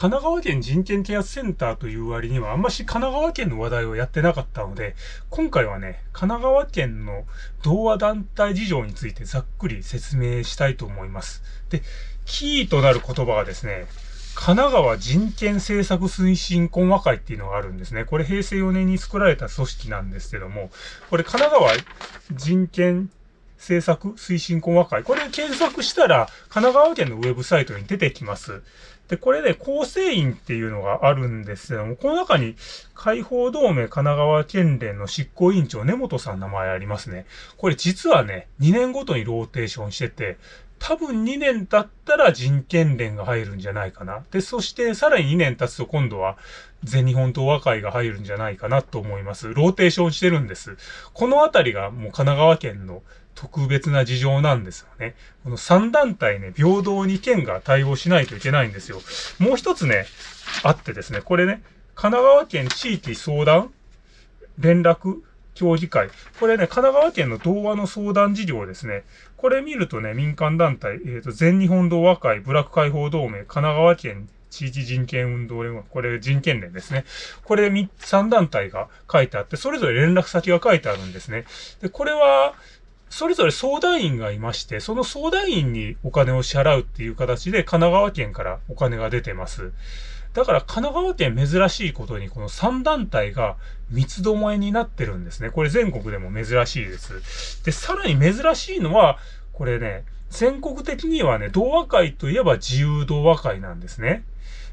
神奈川県人権啓発センターという割にはあんまし神奈川県の話題をやってなかったので、今回はね、神奈川県の同和団体事情についてざっくり説明したいと思います。で、キーとなる言葉がですね、神奈川人権政策推進懇和会っていうのがあるんですね。これ平成4年に作られた組織なんですけども、これ神奈川人権政策推進懇和会。これ検索したら、神奈川県のウェブサイトに出てきます。で、これで、構成員っていうのがあるんですけども、この中に、解放同盟神奈川県連の執行委員長根本さんの名前ありますね。これ実はね、2年ごとにローテーションしてて、多分2年経ったら人権連が入るんじゃないかな。で、そしてさらに2年経つと今度は全日本同和会が入るんじゃないかなと思います。ローテーションしてるんです。このあたりがもう神奈川県の特別な事情なんですよね。この3団体ね、平等に県が対応しないといけないんですよ。もう一つね、あってですね、これね、神奈川県地域相談連絡協議会。これね、神奈川県の童話の相談事業ですね。これ見るとね、民間団体、えっ、ー、と、全日本童話会、部落解放同盟、神奈川県地域人権運動連合、これ人権連ですね。これ3団体が書いてあって、それぞれ連絡先が書いてあるんですね。で、これは、それぞれ相談員がいまして、その相談員にお金を支払うっていう形で神奈川県からお金が出てます。だから神奈川県珍しいことにこの3団体が三つどもえになってるんですね。これ全国でも珍しいです。で、さらに珍しいのは、これね、全国的にはね、同和会といえば自由同和会なんですね。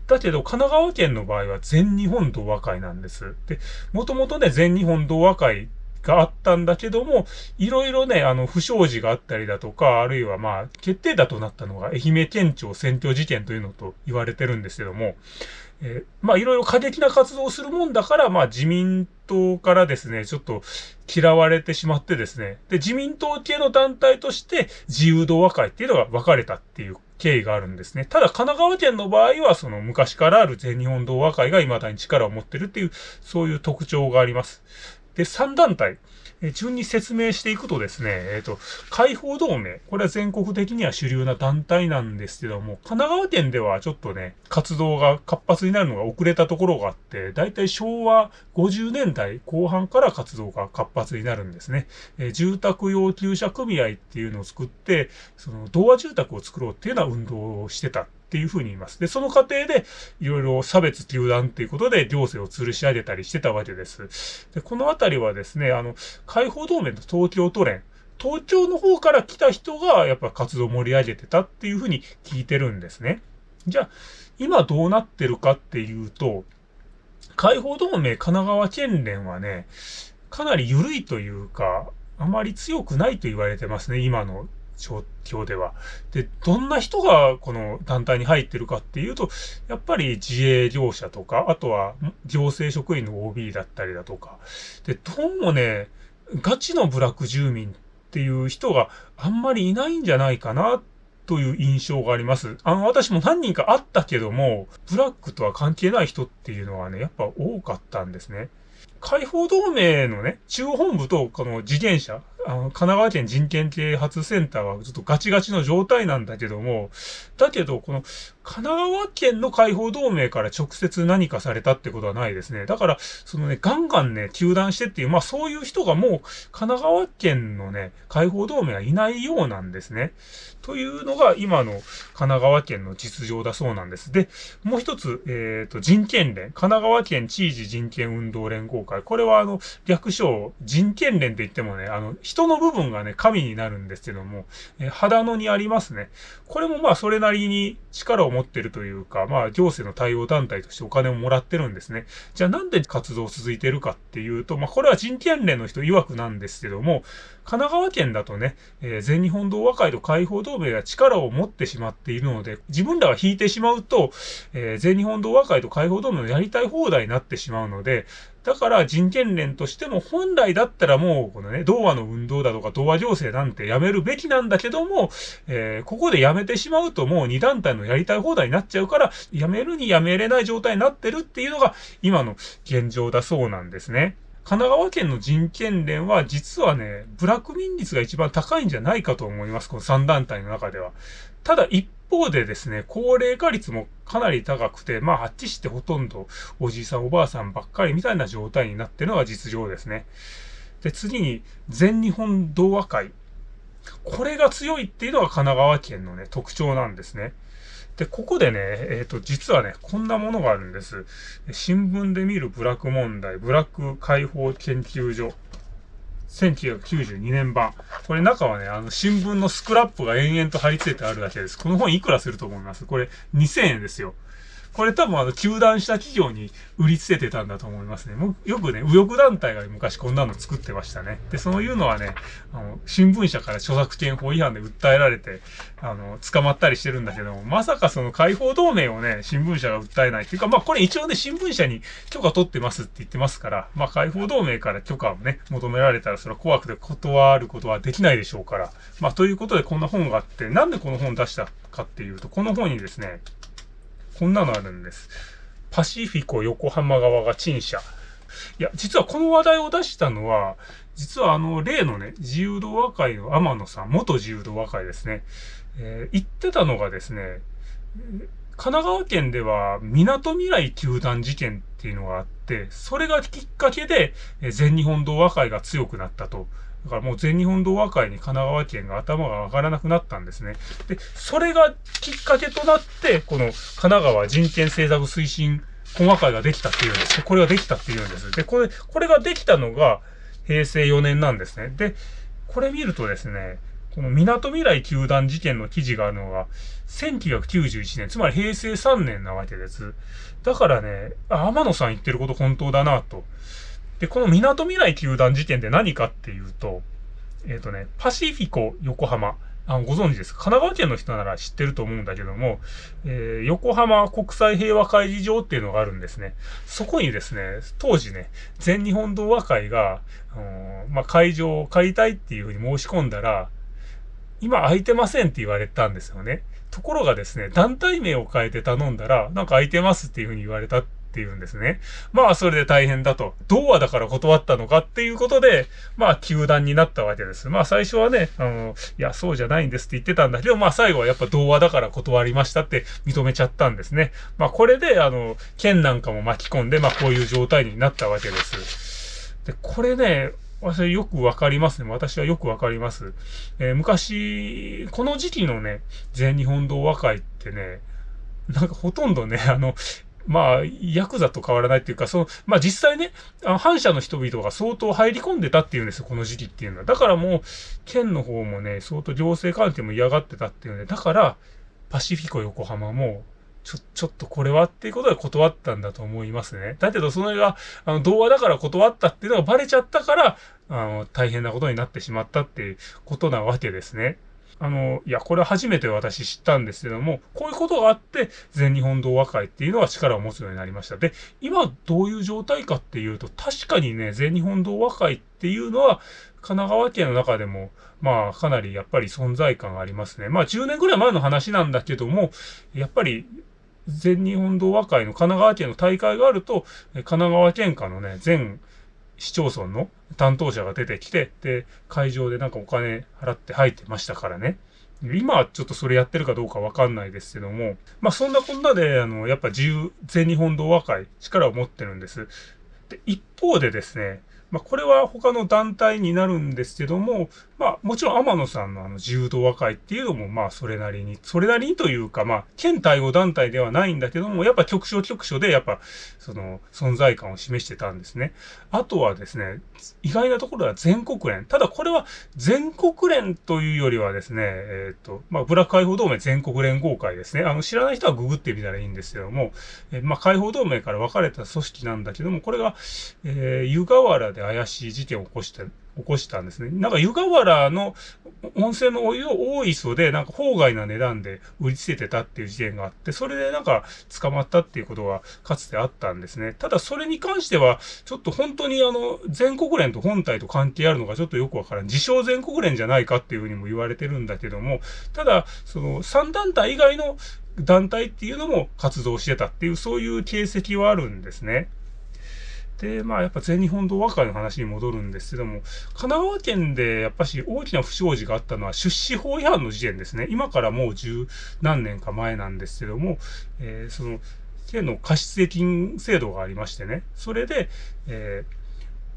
だけど、神奈川県の場合は全日本同和会なんです。で、もともとね、全日本同和会があったんだけども、いろいろね、あの、不祥事があったりだとか、あるいはまあ、決定打となったのが愛媛県庁選挙事件というのと言われてるんですけども、えー、まあいろいろ過激な活動をするもんだから、まあ自民党からですね、ちょっと嫌われてしまってですね、で、自民党系の団体として自由同和会っていうのが分かれたっていう経緯があるんですね。ただ神奈川県の場合は、その昔からある全日本同和会が未だに力を持ってるっていう、そういう特徴があります。で、3団体、え順に説明していくとですね、えっ、ー、と、解放同盟、これは全国的には主流な団体なんですけども、神奈川県ではちょっとね、活動が活発になるのが遅れたところがあって、だいたい昭和50年代後半から活動が活発になるんですね。えー、住宅要求者組合っていうのを作って、その、童話住宅を作ろうっていうような運動をしてたっていうふうに言います。で、その過程で、いろいろ差別糾弾っていうことで行政を吊るし上げたりしてたわけです。で、このあたりはですね、あの、解放同盟の東京都連、東京の方から来た人がやっぱ活動を盛り上げてたっていうふうに聞いてるんですね。じゃあ、今どうなってるかっていうと、解放同盟神奈川県連はね、かなり緩いというか、あまり強くないと言われてますね、今の状況では。で、どんな人がこの団体に入ってるかっていうと、やっぱり自営業者とか、あとは行政職員の OB だったりだとか。で、どうもね、ガチの部落住民っていう人があんまりいないんじゃないかなという印象があります。あの、私も何人かあったけども、ブラックとは関係ない人っていうのはね、やっぱ多かったんですね。解放同盟のね、中央本部とこの事件者、あの、神奈川県人権啓発センターはちょっとガチガチの状態なんだけども、だけど、この神奈川県の解放同盟から直接何かされたってことはないですね。だから、そのね、ガンガンね、球団してっていう、まあそういう人がもう神奈川県のね、解放同盟はいないようなんですね。というのが今の神奈川県の実情だそうなんです。で、もう一つ、えっ、ー、と、人権連、神奈川県地域人権運動連合会。これはあの、略称、人権連って言ってもね、あの、人の部分がね、神になるんですけども、え、肌野にありますね。これもまあそれなりに力を持ってるというか、まあ行政の対応団体としてお金をもらってるんですね。じゃあなんで活動続いてるかっていうと、まあこれは人権連の人曰くなんですけども、神奈川県だとね、えー、全日本同和会と解放同盟が力を持ってしまっているので、自分らが引いてしまうと、えー、全日本同和会と解放同盟のやりたい放題になってしまうので、だから人権連としても本来だったらもうこのね、童話の運動だとか童話情勢なんてやめるべきなんだけども、えー、ここでやめてしまうともう二団体のやりたい放題になっちゃうから、やめるにやめれない状態になってるっていうのが今の現状だそうなんですね。神奈川県の人権連は実はね、ブラック民率が一番高いんじゃないかと思います。この3団体の中では。ただ一方でですね、高齢化率もかなり高くて、まあ、あっちしてほとんどおじいさんおばあさんばっかりみたいな状態になってるのが実情ですね。で、次に、全日本童話会。これが強いっていうのが神奈川県のね、特徴なんですね。で、ここでね、えっ、ー、と、実はね、こんなものがあるんです。新聞で見るブラック問題、ブラック解放研究所。1992年版。これ中はね、あの、新聞のスクラップが延々と貼り付いてあるだけです。この本いくらすると思います？これ2000円ですよ。これ多分あの、休団した企業に売りつけてたんだと思いますね。もよくね、右翼団体が昔こんなの作ってましたね。で、そういうのはね、あの、新聞社から著作権法違反で訴えられて、あの、捕まったりしてるんだけども、まさかその解放同盟をね、新聞社が訴えないっていうか、まあこれ一応ね、新聞社に許可取ってますって言ってますから、まあ解放同盟から許可をね、求められたらそれは怖くて断ることはできないでしょうから。まあということでこんな本があって、なんでこの本出したかっていうと、この本にですね、こんなのあるんです。パシフィコ横浜側が陳謝。いや、実はこの話題を出したのは、実はあの、例のね、自由度和会の天野さん、元自由度和会ですね、えー、言ってたのがですね、神奈川県では、港未来球団事件っていうのがあって、それがきっかけで、全日本同和会が強くなったと。だからもう全日本同和会に神奈川県が頭が上がらなくなったんですね。で、それがきっかけとなって、この神奈川人権政策推進本和会ができたっていうんです。これができたっていうんです。で、これ、これができたのが平成4年なんですね。で、これ見るとですね、この港未来球団事件の記事があるのが、1991年、つまり平成3年なわけです。だからね、天野さん言ってること本当だなと。で、この港未来球団事件って何かっていうと、えっ、ー、とね、パシフィコ横浜。あご存知ですか？神奈川県の人なら知ってると思うんだけども、えー、横浜国際平和会議場っていうのがあるんですね。そこにですね、当時ね、全日本同和会が、まあ、会場を借りたいっていうふうに申し込んだら、今空いてませんって言われたんですよね。ところがですね、団体名を変えて頼んだら、なんか空いてますっていうふうに言われたっっていうんですね。まあ、それで大変だと。童話だから断ったのかっていうことで、まあ、球団になったわけです。まあ、最初はね、あの、いや、そうじゃないんですって言ってたんだけど、まあ、最後はやっぱ童話だから断りましたって認めちゃったんですね。まあ、これで、あの、県なんかも巻き込んで、まあ、こういう状態になったわけです。で、これね、私よくわかりますね。私はよくわかります。えー、昔、この時期のね、全日本童話会ってね、なんかほとんどね、あの、まあ、ヤクザと変わらないっていうか、その、まあ実際ね、反社の人々が相当入り込んでたっていうんですよ、この時期っていうのは。だからもう、県の方もね、相当行政関係も嫌がってたっていうので、だから、パシフィコ横浜も、ちょ、ちょっとこれはっていうことで断ったんだと思いますね。だけど、それが、あの、童話だから断ったっていうのがバレちゃったから、あの、大変なことになってしまったっていうことなわけですね。あの、いや、これ初めて私知ったんですけども、こういうことがあって、全日本童話会っていうのは力を持つようになりました。で、今どういう状態かっていうと、確かにね、全日本童話会っていうのは、神奈川県の中でも、まあ、かなりやっぱり存在感がありますね。まあ、10年ぐらい前の話なんだけども、やっぱり、全日本童話会の神奈川県の大会があると、神奈川県下のね、全市町村の担当者が出てきて、で、会場でなんかお金払って入ってましたからね。今はちょっとそれやってるかどうかわかんないですけども、まあそんなこんなで、あの、やっぱ自由、全日本同和会、力を持ってるんです。で、一方でですね、まあ、これは他の団体になるんですけども、まあ、もちろん天野さんのあの自由度和会っていうのも、まあ、それなりに、それなりにというか、まあ、県対応団体ではないんだけども、やっぱ局所局所で、やっぱ、その、存在感を示してたんですね。あとはですね、意外なところは全国連。ただ、これは全国連というよりはですね、えっ、ー、と、まあ、ブラック解放同盟全国連合会ですね。あの、知らない人はググってみたらいいんですけども、えー、まあ、解放同盟から分かれた組織なんだけども、これが、えー、湯河原でで怪しい事件を起こして、起こしたんですね。なんか湯河原の温泉のお湯を大磯でなんか法外な値段で売りつけてたっていう事件があって、それでなんか捕まったっていうことがかつてあったんですね。ただそれに関しては、ちょっと本当にあの、全国連と本体と関係あるのがちょっとよくわからん。自称全国連じゃないかっていうふうにも言われてるんだけども、ただ、その3団体以外の団体っていうのも活動してたっていう、そういう形跡はあるんですね。で、まあやっぱ全日本同和会の話に戻るんですけども、神奈川県でやっぱし大きな不祥事があったのは出資法違反の事件ですね。今からもう十何年か前なんですけども、えー、その、県の貸付金制度がありましてね、それで、えー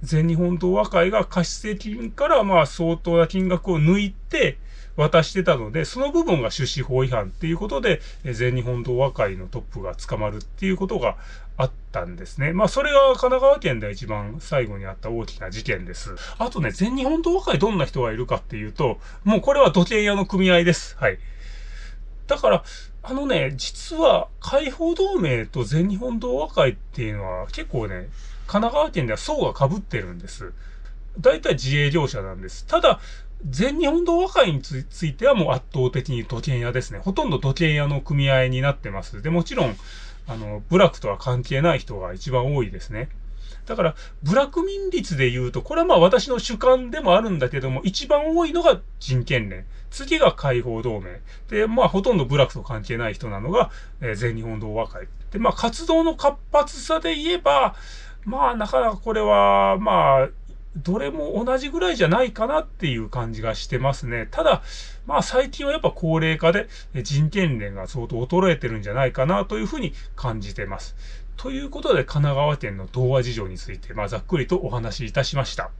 全日本同和会が貸付金からまあ相当な金額を抜いて、渡してたので、その部分が出資法違反っていうことで、全日本同和会のトップが捕まるっていうことがあったんですね。まあ、それが神奈川県で一番最後にあった大きな事件です。あとね、全日本同和会どんな人がいるかっていうと、もうこれは土建屋の組合です。はい。だから、あのね、実は解放同盟と全日本同和会っていうのは結構ね、奈川県では層が被ってるんです。大体自営業者なんです。ただ、全日本同和会についてはもう圧倒的に土建屋ですね。ほとんど土建屋の組合になってます。で、もちろん、あの、部落とは関係ない人が一番多いですね。だから、部落民率で言うと、これはまあ私の主観でもあるんだけども、一番多いのが人権連。次が解放同盟。で、まあほとんど部落と関係ない人なのが、えー、全日本同和会。で、まあ活動の活発さで言えば、まあなかなかこれは、まあどれも同じぐらいじゃないかなっていう感じがしてますね。ただ、まあ最近はやっぱ高齢化で人権連が相当衰えてるんじゃないかなというふうに感じてます。ということで神奈川県の童話事情について、まあざっくりとお話しいたしました。